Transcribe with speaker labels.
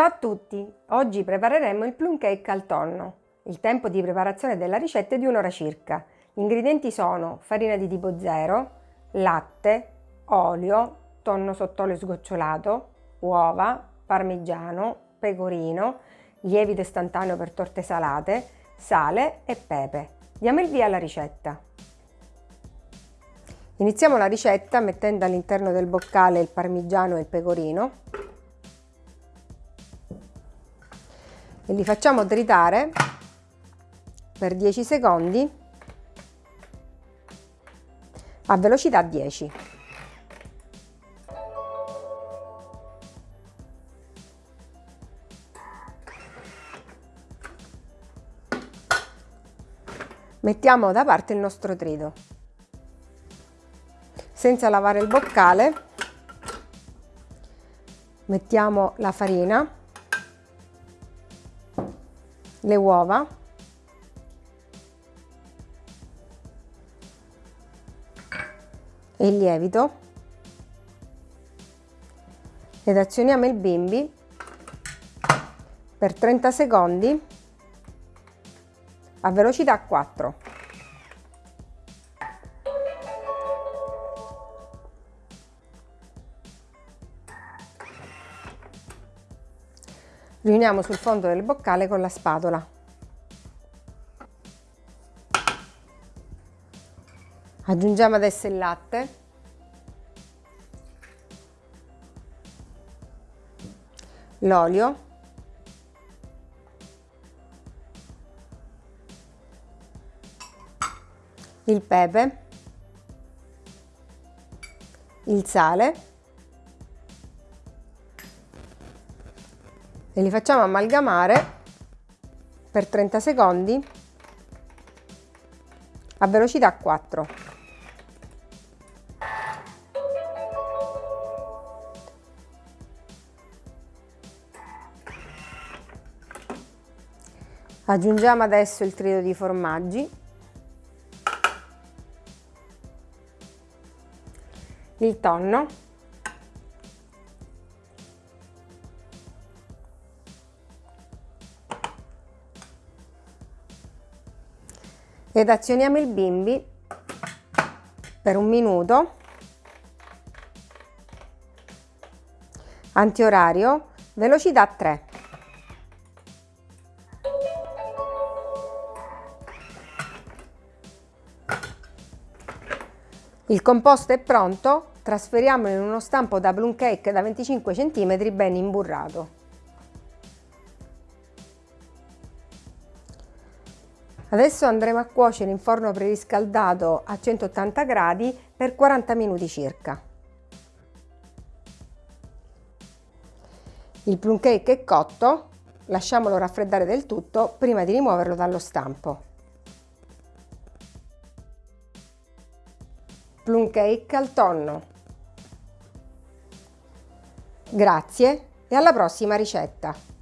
Speaker 1: Ciao a tutti! Oggi prepareremo il plum cake al tonno. Il tempo di preparazione della ricetta è di un'ora circa. Gli ingredienti sono farina di tipo 0, latte, olio, tonno sott'olio sgocciolato, uova, parmigiano, pecorino, lievito istantaneo per torte salate, sale e pepe. Diamo il via alla ricetta. Iniziamo la ricetta mettendo all'interno del boccale il parmigiano e il pecorino e li facciamo tritare per 10 secondi a velocità 10. Mettiamo da parte il nostro trito. Senza lavare il boccale mettiamo la farina le uova e il lievito ed azioniamo il bimbi per 30 secondi a velocità 4. Riuniamo sul fondo del boccale con la spatola. Aggiungiamo adesso il latte. L'olio. Il pepe. Il sale e li facciamo amalgamare per 30 secondi a velocità 4. Aggiungiamo adesso il trito di formaggi, il tonno ed azioniamo il bimbi per un minuto. Antiorario velocità 3 il composto è pronto trasferiamolo in uno stampo da plum cake da 25 cm ben imburrato Adesso andremo a cuocere in forno preriscaldato a 180 gradi per 40 minuti circa. Il plum cake è cotto, lasciamolo raffreddare del tutto prima di rimuoverlo dallo stampo. Plum cake al tonno. Grazie e alla prossima ricetta!